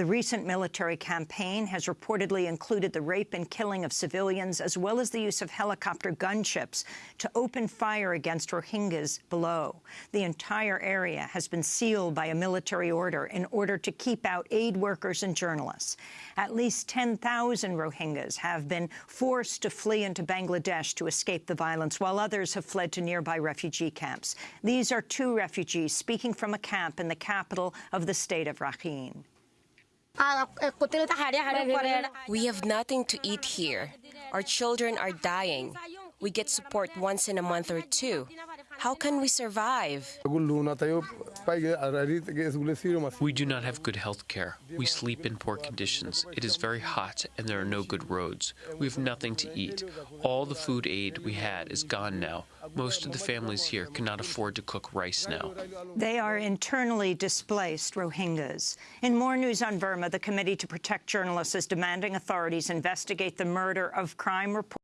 The recent military campaign has reportedly included the rape and killing of civilians, as well as the use of helicopter gunships to open fire against Rohingyas below. The entire area has been sealed by a military order in order to keep out aid workers and journalists. At least 10,000 Rohingyas have been forced to flee into Bangladesh to escape the violence, while others have fled to nearby refugee camps. These are two refugees speaking from a camp in the capital of the state of Rakhine. We have nothing to eat here. Our children are dying. We get support once in a month or two. How can we survive? We do not have good health care. We sleep in poor conditions. It is very hot and there are no good roads. We have nothing to eat. All the food aid we had is gone now. Most of the families here cannot afford to cook rice now. They are internally displaced Rohingyas. In more news on Burma, the Committee to Protect Journalists is demanding authorities investigate the murder of crime reporter